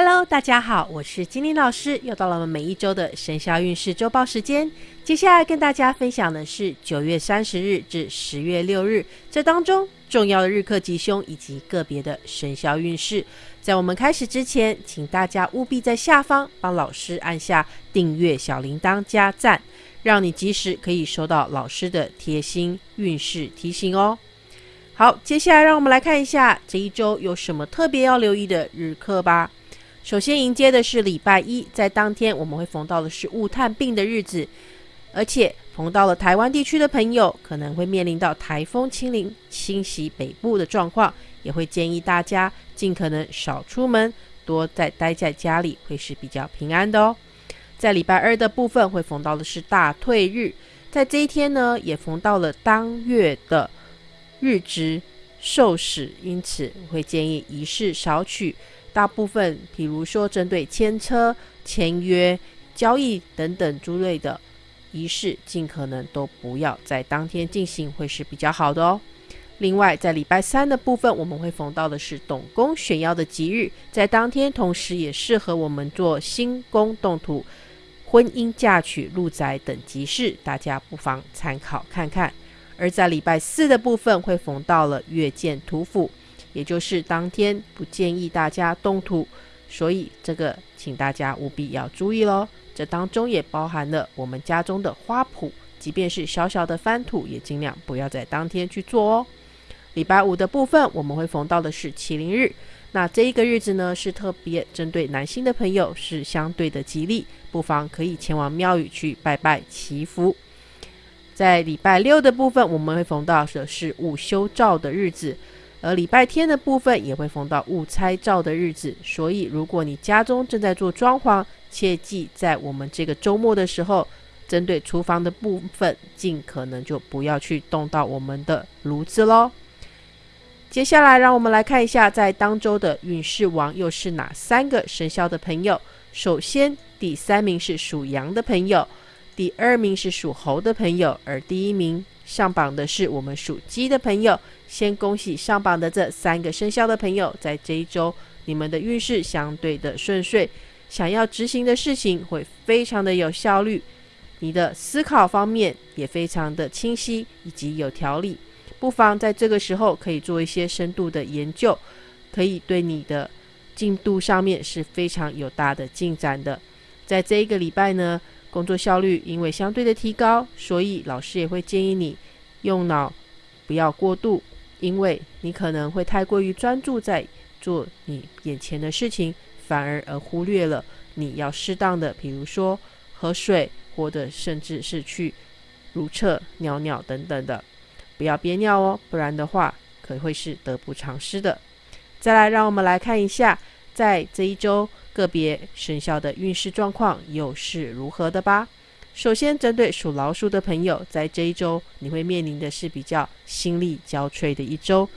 Hello，大家好，我是金玲老师，又到了我们每一周的生肖运势周报时间。接下来跟大家分享的是九月三十日至十月六日这当中重要的日课吉凶以及个别的生肖运势。在我们开始之前，请大家务必在下方帮老师按下订阅、小铃铛加赞，让你及时可以收到老师的贴心运势提醒哦。好，接下来让我们来看一下这一周有什么特别要留意的日课吧。首先迎接的是礼拜一，在当天我们会逢到的是雾探病的日子，而且逢到了台湾地区的朋友，可能会面临到台风侵临侵袭北部的状况，也会建议大家尽可能少出门，多在待在家里，会是比较平安的哦。在礼拜二的部分会逢到的是大退日，在这一天呢，也逢到了当月的日值受使，因此我会建议仪式少取。大部分，比如说针对签车、签约、交易等等诸类的仪式，尽可能都不要在当天进行，会是比较好的哦。另外，在礼拜三的部分，我们会逢到的是董公选爻的吉日，在当天同时也适合我们做新宫动土、婚姻嫁娶、入宅等吉事，大家不妨参考看看。而在礼拜四的部分，会逢到了月见土府。也就是当天不建议大家动土，所以这个请大家务必要注意喽。这当中也包含了我们家中的花圃，即便是小小的翻土，也尽量不要在当天去做哦。礼拜五的部分，我们会逢到的是麒麟日，那这一个日子呢，是特别针对男性的朋友是相对的吉利，不妨可以前往庙宇去拜拜祈福。在礼拜六的部分，我们会逢到的是午休照的日子。而礼拜天的部分也会逢到误拆照的日子，所以如果你家中正在做装潢，切记在我们这个周末的时候，针对厨房的部分，尽可能就不要去动到我们的炉子喽。接下来，让我们来看一下在当周的运势王又是哪三个生肖的朋友。首先，第三名是属羊的朋友，第二名是属猴的朋友，而第一名。上榜的是我们属鸡的朋友，先恭喜上榜的这三个生肖的朋友，在这一周你们的运势相对的顺遂，想要执行的事情会非常的有效率，你的思考方面也非常的清晰以及有条理，不妨在这个时候可以做一些深度的研究，可以对你的进度上面是非常有大的进展的，在这一个礼拜呢。工作效率因为相对的提高，所以老师也会建议你用脑不要过度，因为你可能会太过于专注在做你眼前的事情，反而而忽略了你要适当的，比如说喝水，或者甚至是去如厕、尿尿等等的，不要憋尿哦，不然的话可会是得不偿失的。再来，让我们来看一下，在这一周。个别生肖的运势状况又是如何的吧？首先，针对属老鼠的朋友，在这一周你会面临的是比较心力交瘁的一周，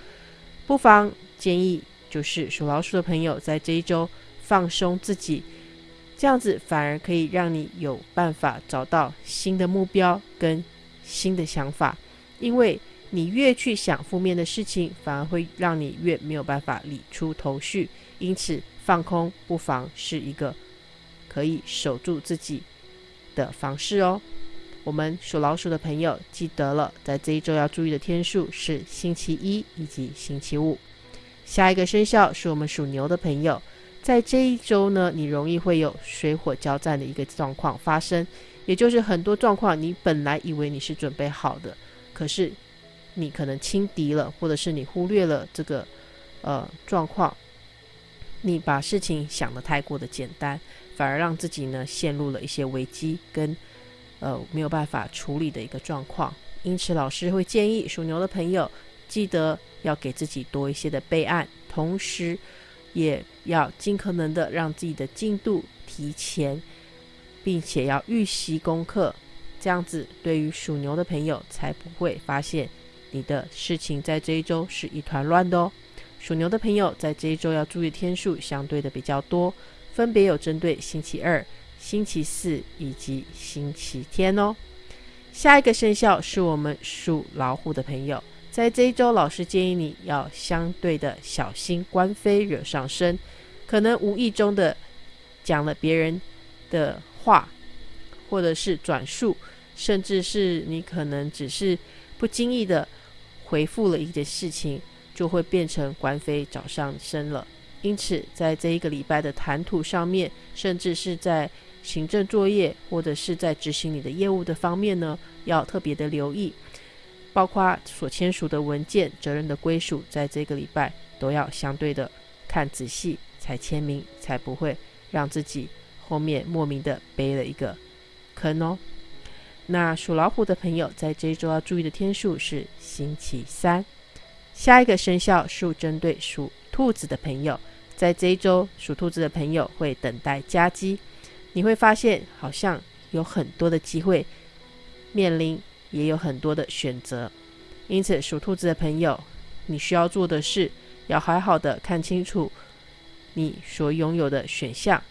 不妨建议就是属老鼠的朋友在这一周放松自己，这样子反而可以让你有办法找到新的目标跟新的想法，因为你越去想负面的事情，反而会让你越没有办法理出头绪，因此。放空不妨是一个可以守住自己的方式哦。我们属老鼠的朋友记得了，在这一周要注意的天数是星期一以及星期五。下一个生肖是我们属牛的朋友，在这一周呢，你容易会有水火交战的一个状况发生，也就是很多状况你本来以为你是准备好的，可是你可能轻敌了，或者是你忽略了这个呃状况。你把事情想得太过的简单，反而让自己呢陷入了一些危机跟呃没有办法处理的一个状况。因此，老师会建议属牛的朋友，记得要给自己多一些的备案，同时也要尽可能的让自己的进度提前，并且要预习功课。这样子，对于属牛的朋友才不会发现你的事情在这一周是一团乱的哦。属牛的朋友在这一周要注意天数相对的比较多，分别有针对星期二、星期四以及星期天哦。下一个生肖是我们属老虎的朋友，在这一周，老师建议你要相对的小心官非惹上身，可能无意中的讲了别人的话，或者是转述，甚至是你可能只是不经意的回复了一件事情，就会变成官非找上身了。因此，在这一个礼拜的谈吐上面，甚至是在行政作业或者是在执行你的业务的方面呢，要特别的留意，包括所签署的文件、责任的归属，在这个礼拜都要相对的看仔细才签名，才不会让自己后面莫名的背了一个坑哦。那属老虎的朋友在这一周要注意的天数是星期三。下一个生肖是针对属兔子的朋友。在这一周，属兔子的朋友会等待加机，你会发现好像有很多的机会面临，也有很多的选择。因此，属兔子的朋友，你需要做的是要好好的看清楚你所拥有的选项，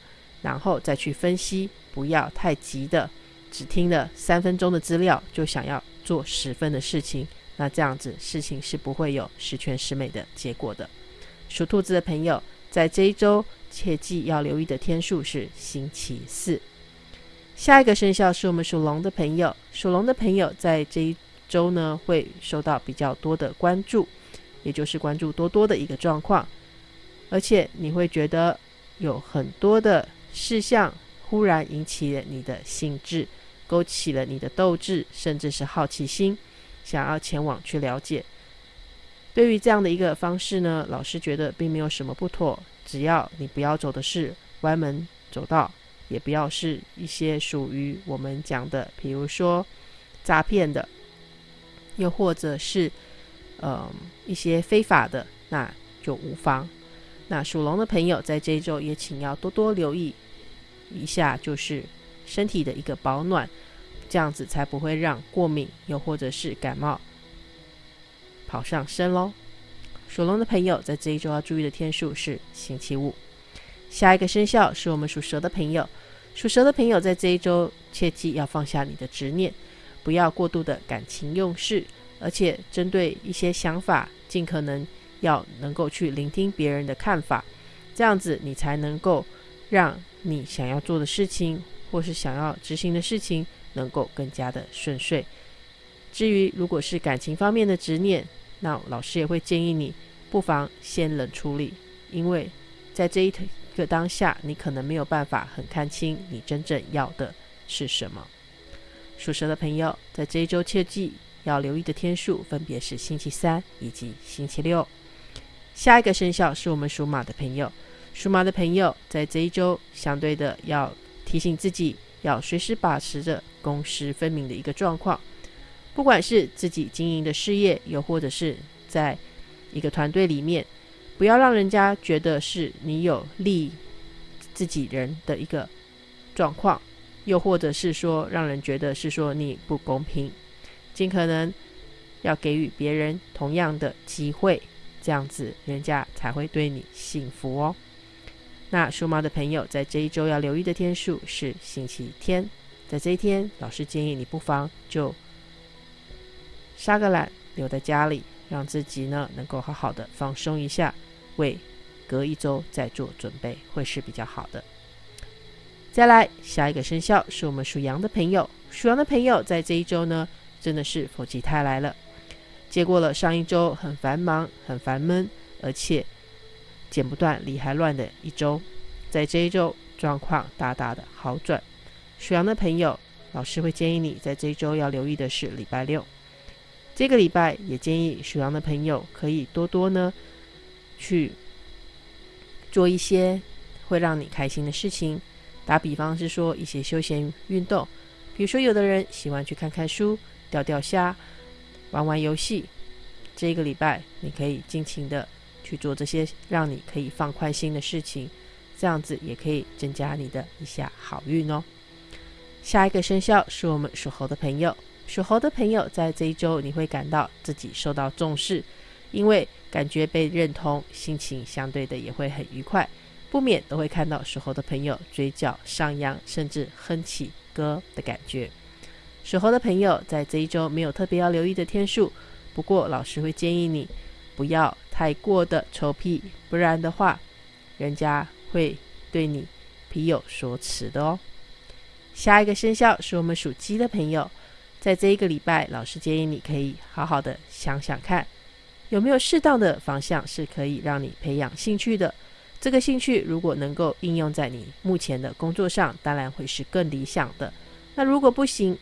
然后再去分析，不要太急的，只听了三分钟的资料就想要做十分的事情，那这样子事情是不会有十全十美的结果的。属兔子的朋友。在这一周，切记要留意的天数是星期四。下一个生肖是我们属龙的朋友，属龙的朋友在这一周呢，会受到比较多的关注，也就是关注多多的一个状况。而且你会觉得有很多的事项忽然引起了你的兴致，勾起了你的斗志，甚至是好奇心，想要前往去了解。对于这样的一个方式呢，老师觉得并没有什么不妥，只要你不要走的是歪门走道，也不要是一些属于我们讲的，比如说诈骗的，又或者是呃一些非法的，那就无妨。那属龙的朋友在这一周也请要多多留意一下，就是身体的一个保暖，这样子才不会让过敏又或者是感冒。跑上身喽！属龙的朋友在这一周要注意的天数是星期五。下一个生肖是我们属蛇的朋友，属蛇的朋友在这一周切记要放下你的执念，不要过度的感情用事，而且针对一些想法，尽可能要能够去聆听别人的看法，这样子你才能够让你想要做的事情或是想要执行的事情能够更加的顺遂。至于如果是感情方面的执念，那老师也会建议你，不妨先冷处理，因为在这一个当下，你可能没有办法很看清你真正要的是什么。属蛇的朋友，在这一周切记要留意的天数分别是星期三以及星期六。下一个生肖是我们属马的朋友，属马的朋友在这一周相对的要提醒自己，要随时把持着公私分明的一个状况。不管是自己经营的事业，又或者是在一个团队里面，不要让人家觉得是你有利自己人的一个状况，又或者是说让人觉得是说你不公平，尽可能要给予别人同样的机会，这样子人家才会对你幸福哦。那属猫的朋友在这一周要留意的天数是星期天，在这一天，老师建议你不妨就。杀个懒，留在家里，让自己呢能够好好的放松一下，为隔一周再做准备，会是比较好的。再来，下一个生肖是我们属羊的朋友，属羊的朋友在这一周呢，真的是否极泰来了，接过了上一周很繁忙、很烦闷，而且剪不断、理还乱的一周，在这一周状况大大的好转。属羊的朋友，老师会建议你在这一周要留意的是礼拜六。这个礼拜也建议属羊的朋友可以多多呢去做一些会让你开心的事情。打比方是说一些休闲运动，比如说有的人喜欢去看看书、钓钓虾、玩玩游戏。这个礼拜你可以尽情的去做这些让你可以放宽心的事情，这样子也可以增加你的一下好运哦。下一个生肖是我们属猴的朋友。属猴的朋友，在这一周你会感到自己受到重视，因为感觉被认同，心情相对的也会很愉快，不免都会看到属猴的朋友嘴角上扬，甚至哼起歌的感觉。属猴的朋友在这一周没有特别要留意的天数，不过老师会建议你不要太过的臭屁，不然的话，人家会对你皮有所耻的哦。下一个生肖是我们属鸡的朋友，在这一个礼拜，老师建议你可以好好的想想看，有没有适当的方向是可以让你培养兴趣的。这个兴趣如果能够应用在你目前的工作上，当然会是更理想的。那如果不行，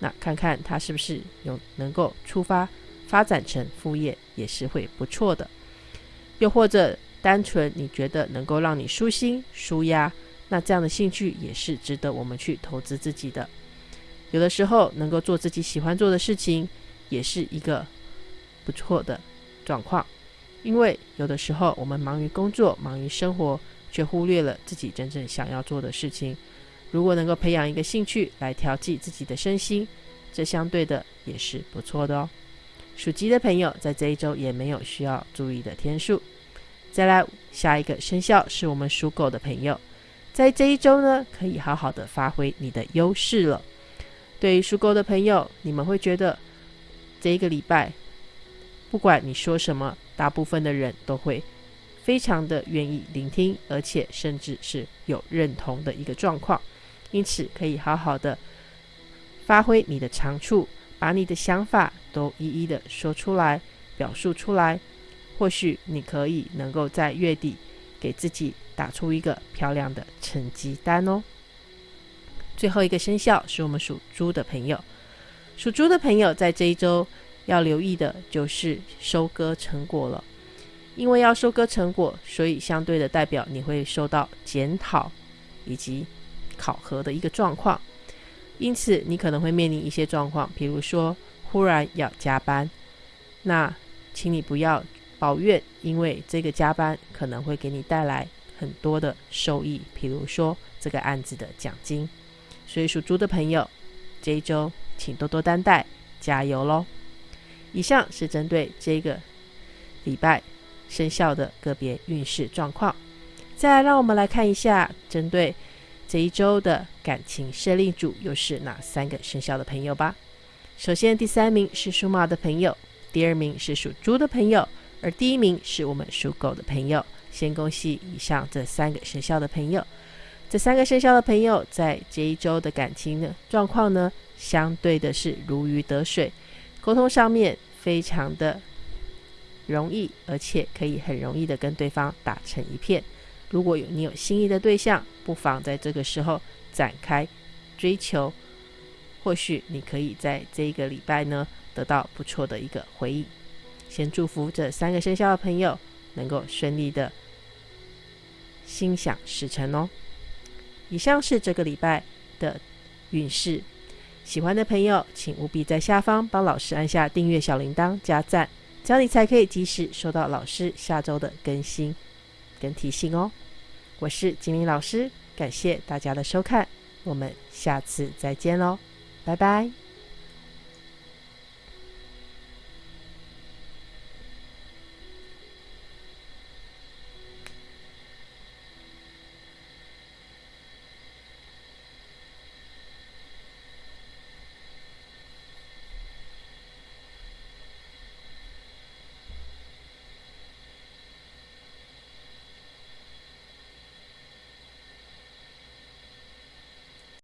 那看看它是不是有能够出发发展成副业，也是会不错的。又或者单纯你觉得能够让你舒心舒压，那这样的兴趣也是值得我们去投资自己的。有的时候能够做自己喜欢做的事情，也是一个不错的状况。因为有的时候我们忙于工作、忙于生活，却忽略了自己真正想要做的事情。如果能够培养一个兴趣来调剂自己的身心，这相对的也是不错的哦。属鸡的朋友在这一周也没有需要注意的天数。再来下一个生肖是我们属狗的朋友，在这一周呢，可以好好的发挥你的优势了。对于属狗的朋友，你们会觉得这一个礼拜，不管你说什么。大部分的人都会非常的愿意聆听，而且甚至是有认同的一个状况，因此可以好好的发挥你的长处，把你的想法都一一的说出来，表述出来。或许你可以能够在月底给自己打出一个漂亮的成绩单哦。最后一个生肖是我们属猪的朋友，属猪的朋友在这一周。要留意的就是收割成果了，因为要收割成果，所以相对的代表你会受到检讨以及考核的一个状况，因此你可能会面临一些状况，比如说忽然要加班，那请你不要抱怨，因为这个加班可能会给你带来很多的收益，比如说这个案子的奖金，所以属猪的朋友这一周请多多担待，加油喽！以上是针对这个礼拜生肖的个别运势状况。再，让我们来看一下针对这一周的感情胜利组又是哪三个生肖的朋友吧。首先，第三名是属马的朋友，第二名是属猪的朋友，而第一名是我们属狗的朋友。先恭喜以上这三个生肖的朋友。这三个生肖的朋友在这一周的感情的状况呢，相对的是如鱼得水。沟通上面非常的容易，而且可以很容易的跟对方打成一片。如果有你有心仪的对象，不妨在这个时候展开追求，或许你可以在这一个礼拜呢得到不错的一个回应。先祝福这三个生肖的朋友能够顺利的心想事成哦。以上是这个礼拜的运势。喜欢的朋友，请务必在下方帮老师按下订阅小铃铛加赞，这样你才可以及时收到老师下周的更新跟提醒哦。我是金玲老师，感谢大家的收看，我们下次再见喽，拜拜。